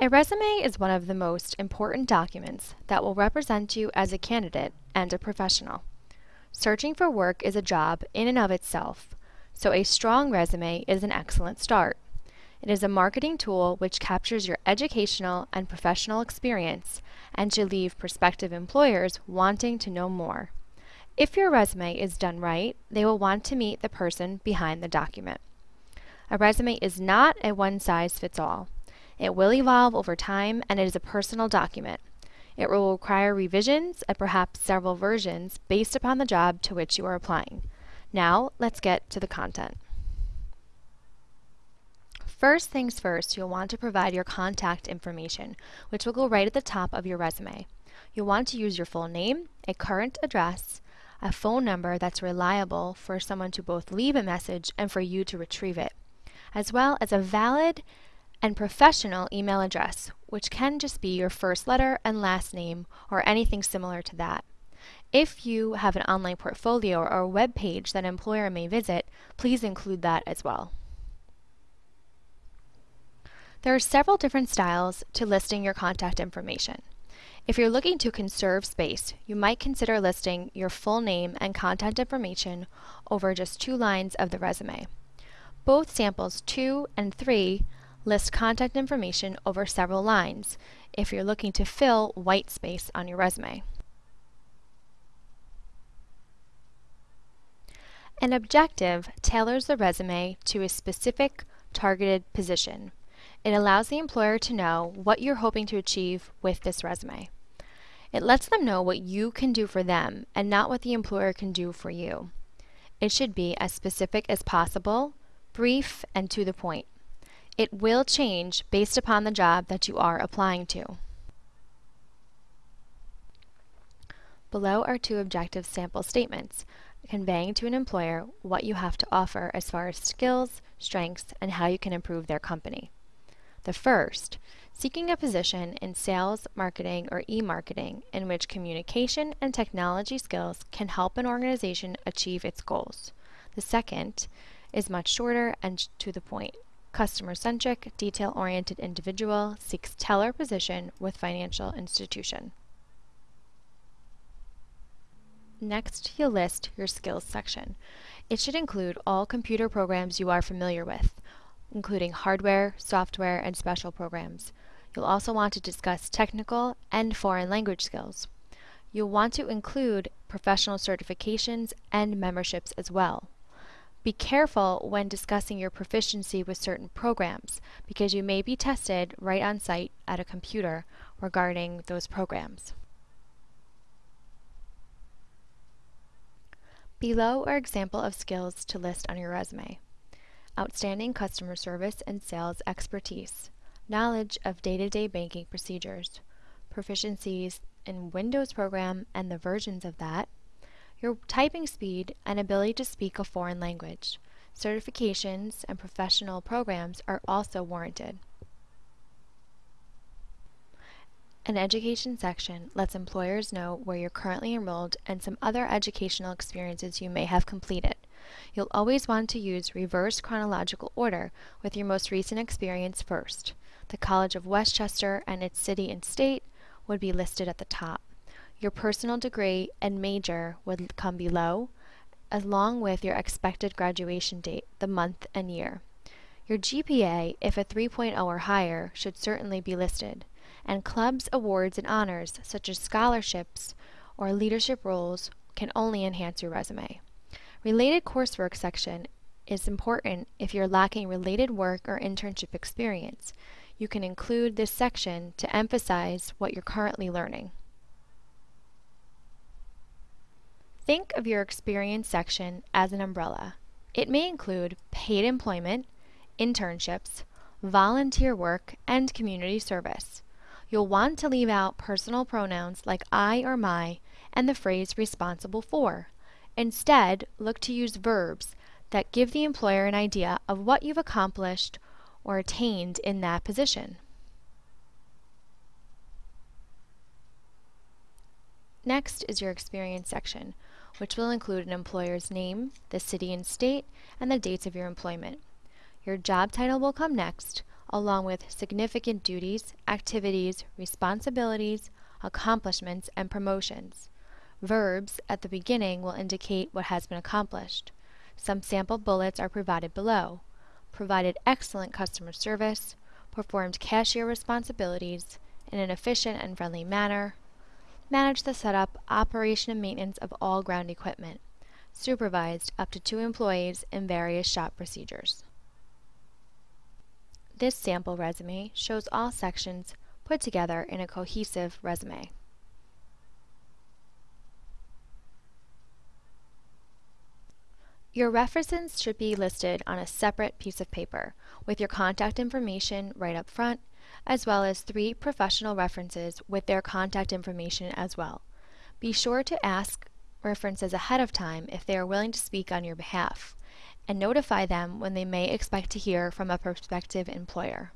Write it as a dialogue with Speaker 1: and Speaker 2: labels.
Speaker 1: A resume is one of the most important documents that will represent you as a candidate and a professional. Searching for work is a job in and of itself, so a strong resume is an excellent start. It is a marketing tool which captures your educational and professional experience and should leave prospective employers wanting to know more. If your resume is done right, they will want to meet the person behind the document. A resume is not a one-size-fits-all. It will evolve over time and it is a personal document. It will require revisions and perhaps several versions based upon the job to which you are applying. Now, let's get to the content. First things first, you'll want to provide your contact information, which will go right at the top of your resume. You'll want to use your full name, a current address, a phone number that's reliable for someone to both leave a message and for you to retrieve it, as well as a valid and professional email address, which can just be your first letter and last name or anything similar to that. If you have an online portfolio or a web page that an employer may visit, please include that as well. There are several different styles to listing your contact information. If you're looking to conserve space, you might consider listing your full name and contact information over just two lines of the resume. Both samples 2 and 3 list contact information over several lines if you're looking to fill white space on your resume. An objective tailors the resume to a specific targeted position. It allows the employer to know what you're hoping to achieve with this resume. It lets them know what you can do for them and not what the employer can do for you. It should be as specific as possible, brief, and to the point. It will change based upon the job that you are applying to. Below are two objective sample statements, conveying to an employer what you have to offer as far as skills, strengths, and how you can improve their company. The first, seeking a position in sales, marketing, or e-marketing in which communication and technology skills can help an organization achieve its goals. The second is much shorter and to the point, customer-centric, detail-oriented individual seeks teller position with financial institution. Next, you'll list your skills section. It should include all computer programs you are familiar with, including hardware, software, and special programs. You'll also want to discuss technical and foreign language skills. You'll want to include professional certifications and memberships as well. Be careful when discussing your proficiency with certain programs because you may be tested right on site at a computer regarding those programs. Below are example of skills to list on your resume. Outstanding customer service and sales expertise, knowledge of day-to-day -day banking procedures, proficiencies in Windows program and the versions of that, your typing speed and ability to speak a foreign language. Certifications and professional programs are also warranted. An education section lets employers know where you're currently enrolled and some other educational experiences you may have completed. You'll always want to use reverse chronological order with your most recent experience first. The College of Westchester and its city and state would be listed at the top. Your personal degree and major would come below, along with your expected graduation date, the month and year. Your GPA, if a 3.0 or higher, should certainly be listed, and clubs, awards, and honors, such as scholarships or leadership roles, can only enhance your resume. Related coursework section is important if you're lacking related work or internship experience. You can include this section to emphasize what you're currently learning. Think of your experience section as an umbrella. It may include paid employment, internships, volunteer work, and community service. You'll want to leave out personal pronouns like I or my and the phrase responsible for. Instead, look to use verbs that give the employer an idea of what you've accomplished or attained in that position. Next is your experience section, which will include an employer's name, the city and state, and the dates of your employment. Your job title will come next, along with significant duties, activities, responsibilities, accomplishments, and promotions. Verbs at the beginning will indicate what has been accomplished. Some sample bullets are provided below. Provided excellent customer service, performed cashier responsibilities in an efficient and friendly manner, managed the setup, operation, and maintenance of all ground equipment, supervised up to two employees in various shop procedures. This sample resume shows all sections put together in a cohesive resume. Your references should be listed on a separate piece of paper with your contact information right up front, as well as three professional references with their contact information as well. Be sure to ask references ahead of time if they are willing to speak on your behalf and notify them when they may expect to hear from a prospective employer.